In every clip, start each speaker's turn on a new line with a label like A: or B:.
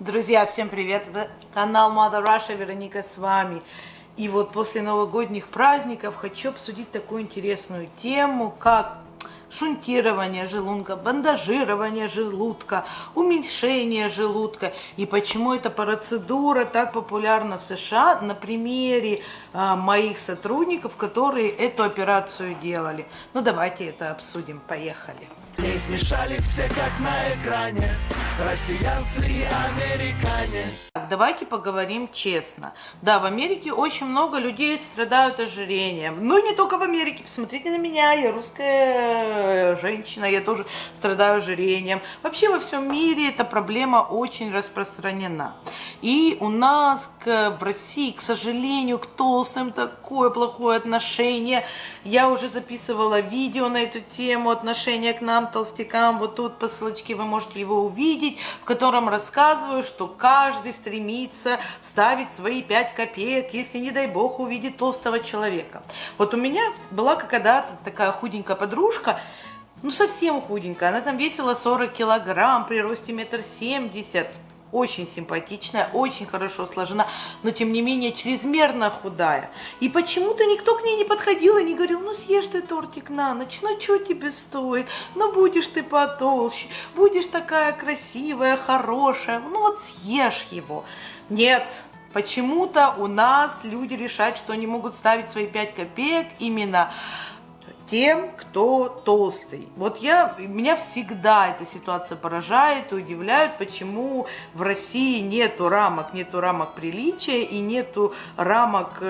A: Друзья, всем привет! Это канал Mother Russia, Вероника с вами. И вот после новогодних праздников хочу обсудить такую интересную тему, как шунтирование желудка, бандажирование желудка, уменьшение желудка. И почему эта процедура так популярна в США на примере а, моих сотрудников, которые эту операцию делали. Ну давайте это обсудим. Поехали.
B: Не смешались все как на экране Россиянцы и американе
A: давайте поговорим честно. Да, в Америке очень много людей страдают ожирением. Ну, не только в Америке. Посмотрите на меня, я русская женщина, я тоже страдаю ожирением. Вообще во всем мире эта проблема очень распространена. И у нас к, в России, к сожалению, к толстым такое плохое отношение. Я уже записывала видео на эту тему, отношение к нам, толстякам. Вот тут по ссылочке вы можете его увидеть, в котором рассказываю, что каждый стремится ставить свои 5 копеек, если, не дай бог, увидит толстого человека. Вот у меня была когда-то такая худенькая подружка, ну совсем худенькая, она там весила 40 килограмм при росте метр семьдесят очень симпатичная, очень хорошо сложена, но тем не менее чрезмерно худая. И почему-то никто к ней не подходил и не говорил, ну съешь ты тортик на ночь, ну что тебе стоит, ну будешь ты потолще, будешь такая красивая, хорошая, ну вот съешь его. Нет, почему-то у нас люди решают, что они могут ставить свои 5 копеек именно тем, кто толстый. Вот я, меня всегда эта ситуация поражает и удивляет, почему в России нету рамок, нету рамок приличия и нету рамок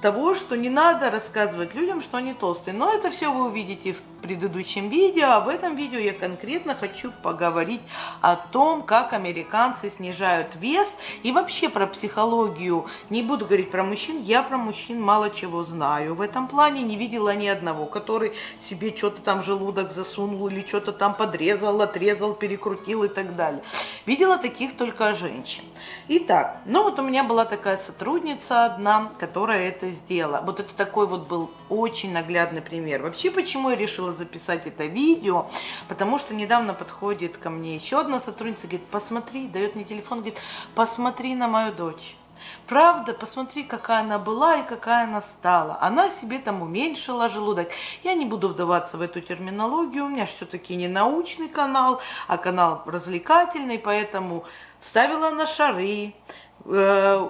A: того, что не надо рассказывать людям, что они толстые. Но это все вы увидите в предыдущем видео, а в этом видео я конкретно хочу поговорить о том, как американцы снижают вес и вообще про психологию. Не буду говорить про мужчин, я про мужчин мало чего знаю. В этом плане не видела ни одного, который себе что-то там желудок засунул или что-то там подрезал, отрезал, перекрутил и так далее. Видела таких только женщин. Итак, ну вот у меня была такая сотрудница одна, которая это сделала. Вот это такой вот был очень наглядный пример. Вообще, почему я решила записать это видео? Потому что недавно подходит ко мне еще одна сотрудница, говорит, посмотри, дает мне телефон, говорит, посмотри на мою дочь. Правда, посмотри, какая она была и какая она стала. Она себе там уменьшила желудок. Я не буду вдаваться в эту терминологию, у меня все-таки не научный канал, а канал развлекательный, поэтому вставила на шары, э,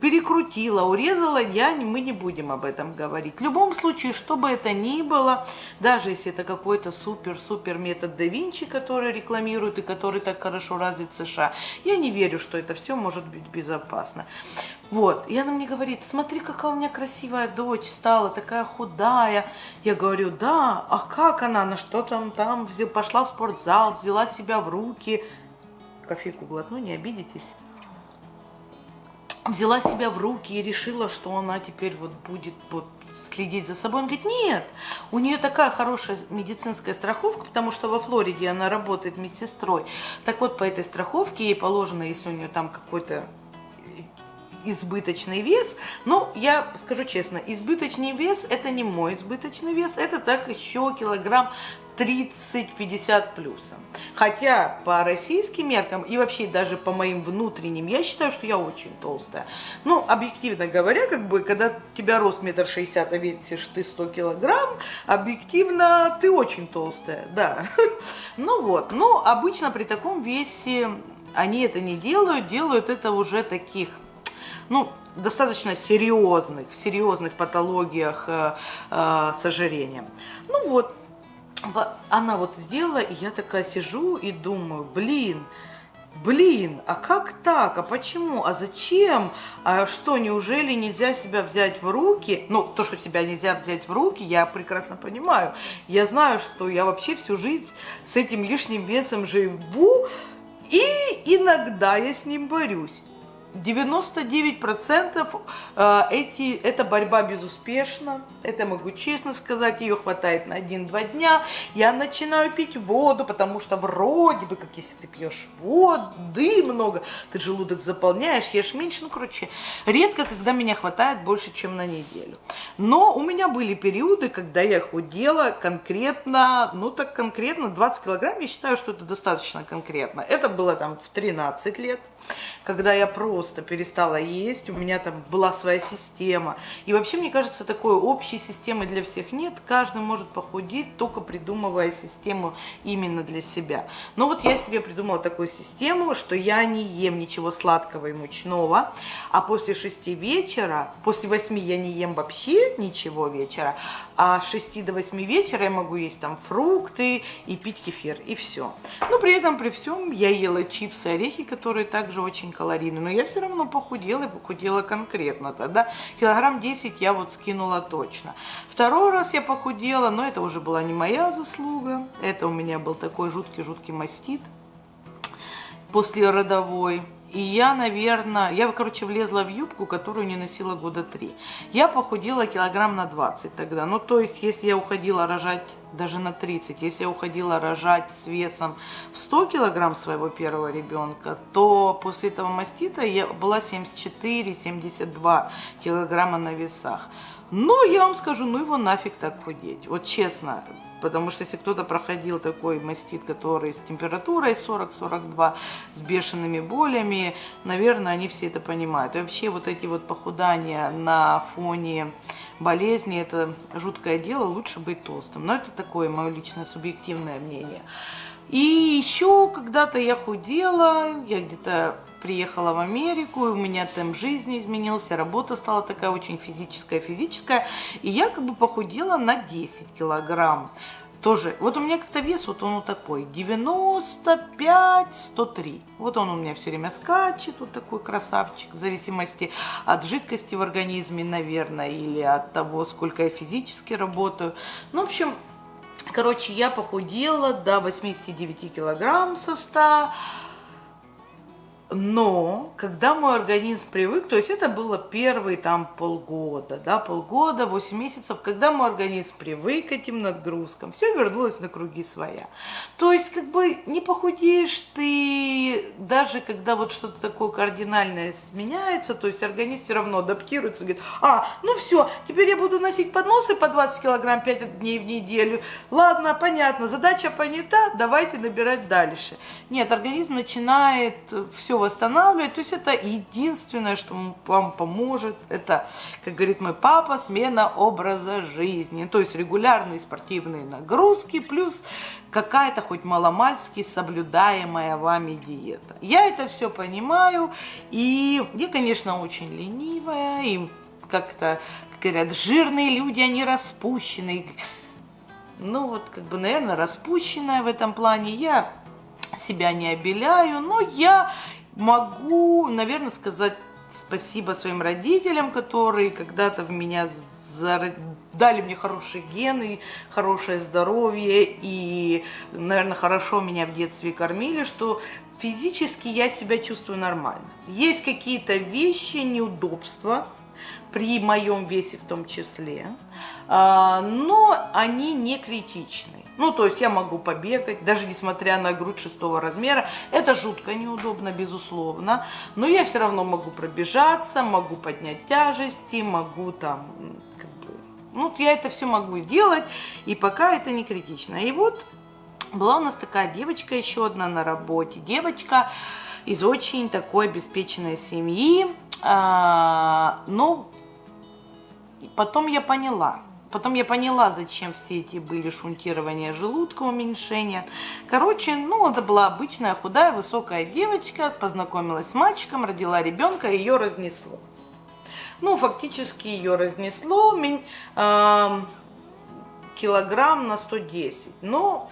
A: перекрутила, урезала, я, мы не будем об этом говорить. В любом случае, что бы это ни было, даже если это какой-то супер-супер метод да Винчи, который рекламируют и который так хорошо развит в США, я не верю, что это все может быть безопасно. Вот, и она мне говорит, смотри, какая у меня красивая дочь стала, такая худая. Я говорю, да, а как она, на что там, там, пошла в спортзал, взяла себя в руки. Кофейку глотну, не обидитесь взяла себя в руки и решила, что она теперь вот будет вот следить за собой. Он говорит, нет, у нее такая хорошая медицинская страховка, потому что во Флориде она работает медсестрой. Так вот, по этой страховке ей положено, если у нее там какой-то избыточный вес. Но я скажу честно, избыточный вес это не мой избыточный вес, это так еще килограмм 30-50 плюсом. Хотя по российским меркам и вообще даже по моим внутренним, я считаю, что я очень толстая. Ну, объективно говоря, как бы, когда у тебя рост метр шестьдесят, а весишь ты 100 килограмм, объективно ты очень толстая, да. Ну вот, но обычно при таком весе они это не делают, делают это уже таких ну, достаточно серьезных, серьезных патологиях э, э, с ожирением. Ну вот, она вот сделала, и я такая сижу и думаю, блин, блин, а как так, а почему, а зачем, а что, неужели нельзя себя взять в руки? Ну, то, что себя нельзя взять в руки, я прекрасно понимаю. Я знаю, что я вообще всю жизнь с этим лишним весом живу, и иногда я с ним борюсь. 99% э, эти, эта борьба безуспешна, это могу честно сказать, ее хватает на 1-2 дня. Я начинаю пить воду, потому что вроде бы, как если ты пьешь воды много, ты желудок заполняешь, ешь меньше, ну, короче, редко, когда меня хватает больше, чем на неделю. Но у меня были периоды, когда я худела конкретно, ну, так конкретно 20 килограмм, я считаю, что это достаточно конкретно. Это было там в 13 лет, когда я просто перестала есть, у меня там была своя система. И вообще, мне кажется, такой общей системы для всех нет. Каждый может похудеть, только придумывая систему именно для себя. Но вот я себе придумала такую систему, что я не ем ничего сладкого и мучного, а после 6 вечера, после 8 я не ем вообще ничего вечера, а с 6 до 8 вечера я могу есть там фрукты и пить кефир, и все. Но при этом, при всем, я ела чипсы, орехи, которые также очень калорийны, но я все равно похудела и похудела конкретно тогда. Килограмм 10 я вот скинула точно. Второй раз я похудела, но это уже была не моя заслуга, это у меня был такой жуткий-жуткий мастит после родовой. И я, наверное, я, короче, влезла в юбку, которую не носила года три. Я похудела килограмм на 20 тогда. Ну, то есть, если я уходила рожать даже на 30, если я уходила рожать с весом в 100 килограмм своего первого ребенка, то после этого мастита я была 74-72 килограмма на весах. Ну, я вам скажу, ну его нафиг так худеть. Вот честно, Потому что если кто-то проходил такой мастит, который с температурой 40-42, с бешеными болями, наверное, они все это понимают. И вообще вот эти вот похудания на фоне болезни, это жуткое дело, лучше быть толстым. Но это такое мое личное субъективное мнение. И еще когда-то я худела, я где-то приехала в Америку, у меня темп жизни изменился, работа стала такая очень физическая, физическая, и я как бы похудела на 10 килограмм. Тоже, вот у меня как-то вес, вот он вот такой, 95-103. Вот он у меня все время скачет, вот такой красавчик, в зависимости от жидкости в организме, наверное, или от того, сколько я физически работаю. Ну, в общем, короче, я похудела до 89 килограмм со 100 но когда мой организм привык, то есть это было первые там полгода, да, полгода, 8 месяцев, когда мой организм привык к этим нагрузкам, все вернулось на круги своя. То есть как бы не похудеешь ты, даже когда вот что-то такое кардинальное сменяется, то есть организм все равно адаптируется, говорит, а, ну все, теперь я буду носить подносы по 20 килограмм 5 дней в неделю, ладно, понятно, задача понята, давайте набирать дальше. Нет, организм начинает все восстанавливать. То есть это единственное, что вам поможет. Это, как говорит мой папа, смена образа жизни. То есть регулярные спортивные нагрузки плюс какая-то хоть маломальски соблюдаемая вами диета. Я это все понимаю. И я, конечно, очень ленивая. И как-то, как говорят, жирные люди, они распущенные. Ну вот, как бы, наверное, распущенная в этом плане. Я себя не обеляю, но я могу, наверное, сказать спасибо своим родителям, которые когда-то в меня дали мне хорошие гены, хорошее здоровье и, наверное, хорошо меня в детстве кормили, что физически я себя чувствую нормально. Есть какие-то вещи, неудобства, при моем весе в том числе, а, но они не критичны. Ну, то есть я могу побегать, даже несмотря на грудь шестого размера. Это жутко неудобно, безусловно. Но я все равно могу пробежаться, могу поднять тяжести, могу там... Как бы, ну, я это все могу делать, и пока это не критично. И вот была у нас такая девочка еще одна на работе. Девочка из очень такой обеспеченной семьи. А, ну, потом я поняла, Потом я поняла, зачем все эти были шунтирования желудка, уменьшения. Короче, ну, это была обычная худая, высокая девочка, познакомилась с мальчиком, родила ребенка, ее разнесло. Ну, фактически ее разнесло килограмм на 110. Но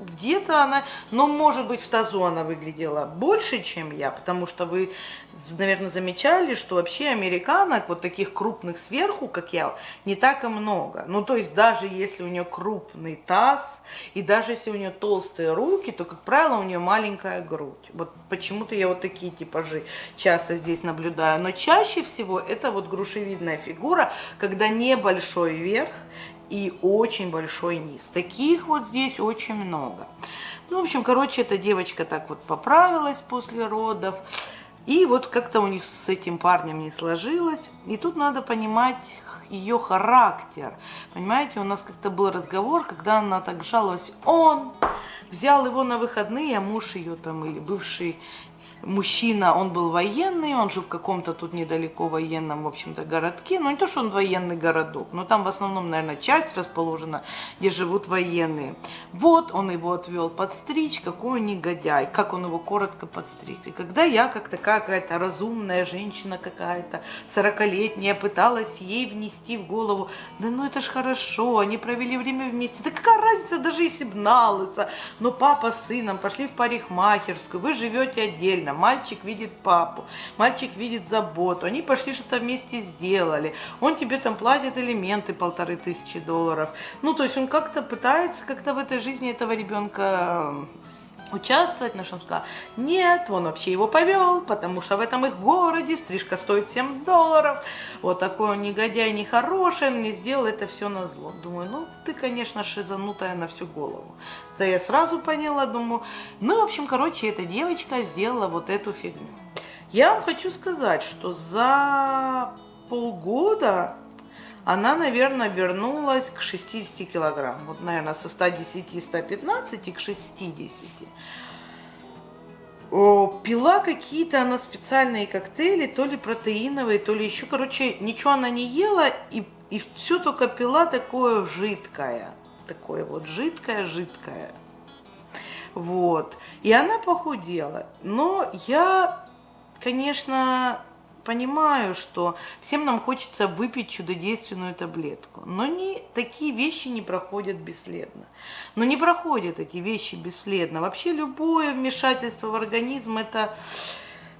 A: где-то она, но может быть в тазу она выглядела больше, чем я, потому что вы, наверное, замечали, что вообще американок, вот таких крупных сверху, как я, не так и много. Ну, то есть даже если у нее крупный таз, и даже если у нее толстые руки, то, как правило, у нее маленькая грудь. Вот почему-то я вот такие типажи часто здесь наблюдаю. Но чаще всего это вот грушевидная фигура, когда небольшой верх, и очень большой низ. Таких вот здесь очень много. Ну, в общем, короче, эта девочка так вот поправилась после родов. И вот как-то у них с этим парнем не сложилось. И тут надо понимать ее характер. Понимаете, у нас как-то был разговор, когда она так жаловалась. Он взял его на выходные, а муж ее там или бывший мужчина, он был военный, он жил в каком-то тут недалеко военном, в общем-то, городке. Ну, не то, что он военный городок, но там в основном, наверное, часть расположена, где живут военные. Вот он его отвел подстричь, какой он негодяй, как он его коротко подстриг. И когда я, как такая какая-то разумная женщина какая-то, 40-летняя, пыталась ей внести в голову, да ну это ж хорошо, они провели время вместе, да какая разница, даже если б на но папа с сыном пошли в парикмахерскую, вы живете отдельно, правильно, мальчик видит папу, мальчик видит заботу, они пошли что-то вместе сделали, он тебе там платит элементы полторы тысячи долларов. Ну, то есть он как-то пытается как-то в этой жизни этого ребенка участвовать, на что он сказал, нет, он вообще его повел, потому что в этом их городе стрижка стоит 7 долларов, вот такой он негодяй, нехороший, он не сделал это все на зло. Думаю, ну, ты, конечно, шизанутая на всю голову. Да я сразу поняла, думаю, ну, в общем, короче, эта девочка сделала вот эту фигню. Я вам хочу сказать, что за полгода она, наверное, вернулась к 60 килограмм. Вот, наверное, со 110-115 к 60. О, пила какие-то она специальные коктейли, то ли протеиновые, то ли еще. Короче, ничего она не ела, и, и все только пила такое жидкое. Такое вот жидкое-жидкое. Вот. И она похудела. Но я, конечно, понимаю, что всем нам хочется выпить чудодейственную таблетку, но не, такие вещи не проходят бесследно. Но не проходят эти вещи бесследно. Вообще любое вмешательство в организм это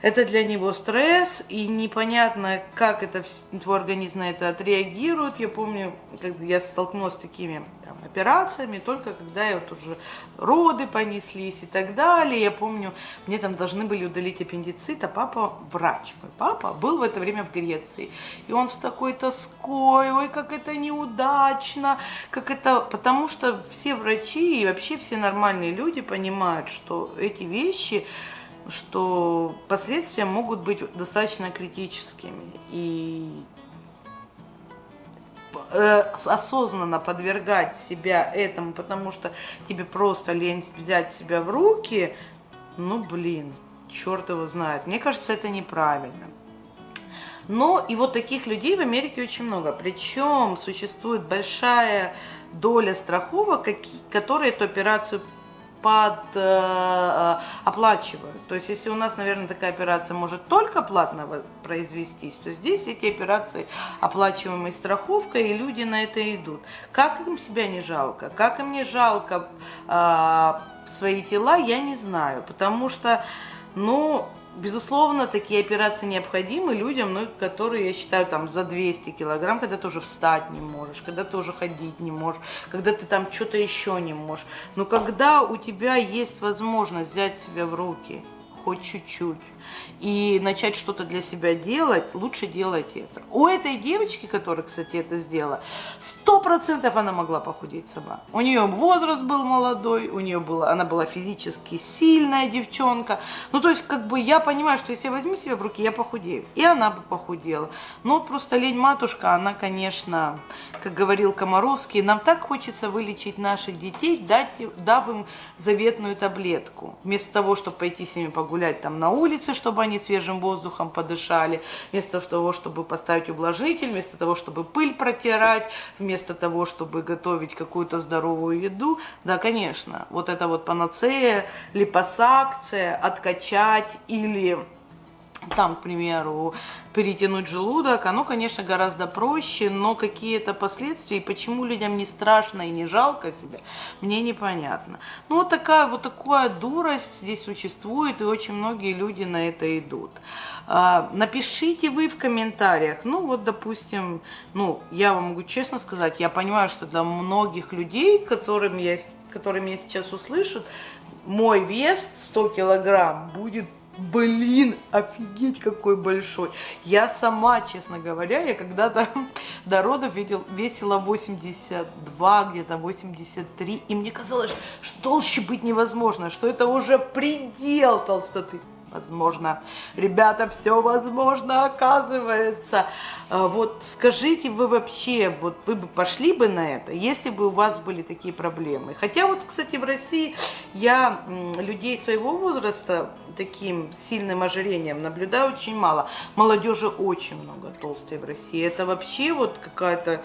A: это для него стресс, и непонятно, как это твой организм на это отреагирует. Я помню, когда я столкнулась с такими там, операциями, только когда я вот уже роды понеслись и так далее. Я помню, мне там должны были удалить аппендицит, а папа врач. Мой папа был в это время в Греции. И он с такой тоской, ой, как это неудачно, как это... Потому что все врачи и вообще все нормальные люди понимают, что эти вещи что последствия могут быть достаточно критическими. И э, осознанно подвергать себя этому, потому что тебе просто лень взять себя в руки, ну блин, черт его знает. Мне кажется, это неправильно. Но и вот таких людей в Америке очень много. Причем существует большая доля страховок, которые эту операцию под э, э, оплачивают. То есть, если у нас, наверное, такая операция может только платно произвестись, то здесь эти операции оплачиваемые страховкой, и люди на это идут. Как им себя не жалко? Как им не жалко э, свои тела, я не знаю, потому что, ну, Безусловно, такие операции необходимы людям, ну, которые, я считаю, там за 200 килограмм, когда ты уже встать не можешь, когда ты уже ходить не можешь, когда ты там что-то еще не можешь. Но когда у тебя есть возможность взять себя в руки, хоть чуть-чуть, и начать что-то для себя делать, лучше делать это. У этой девочки, которая, кстати, это сделала, сто процентов она могла похудеть сама. У нее возраст был молодой, у нее была, она была физически сильная девчонка. Ну, то есть, как бы я понимаю, что если я возьму себя в руки, я похудею. И она бы похудела. Но просто лень-матушка, она, конечно, как говорил Комаровский, нам так хочется вылечить наших детей, дать, дав им заветную таблетку. Вместо того, чтобы пойти с ними погулять там на улице, чтобы они свежим воздухом подышали, вместо того, чтобы поставить увлажнитель, вместо того, чтобы пыль протирать, вместо того, чтобы готовить какую-то здоровую еду. Да, конечно, вот это вот панацея, липосакция, откачать или там, к примеру, перетянуть желудок, оно, конечно, гораздо проще, но какие-то последствия, и почему людям не страшно и не жалко себя, мне непонятно. Ну, вот такая вот такая дурость здесь существует, и очень многие люди на это идут. А, напишите вы в комментариях, ну, вот, допустим, ну, я вам могу честно сказать, я понимаю, что для многих людей, которым я, которые меня сейчас услышат, мой вес 100 килограмм будет Блин, офигеть какой большой. Я сама, честно говоря, я когда-то до родов видел, весила 82, где-то 83. И мне казалось, что толще быть невозможно, что это уже предел толстоты. Возможно, ребята, все возможно, оказывается. А, вот скажите, вы вообще, вот вы бы пошли бы на это, если бы у вас были такие проблемы? Хотя вот, кстати, в России я людей своего возраста таким сильным ожирением наблюдаю очень мало. Молодежи очень много толстой в России. Это вообще вот какая-то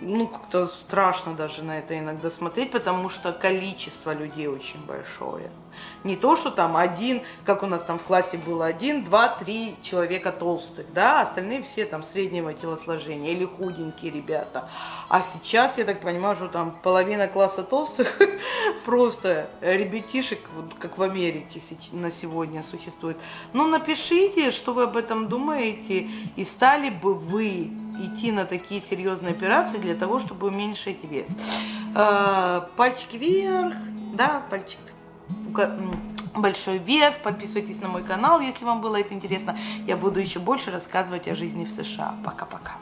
A: ну, как-то страшно даже на это иногда смотреть, потому что количество людей очень большое. Не то, что там один, как у нас там в классе было один, два, три человека толстых, да, остальные все там среднего телосложения или худенькие ребята. А сейчас, я так понимаю, что там половина класса толстых, просто ребятишек, как в Америке на сегодня существует. Ну, напишите, что вы об этом думаете, и стали бы вы идти на такие серьезные операции для того, чтобы уменьшить вес. Э, пальчик вверх, да, пальчик большой вверх, подписывайтесь на мой канал, если вам было это интересно. Я буду еще больше рассказывать о жизни в США. Пока-пока.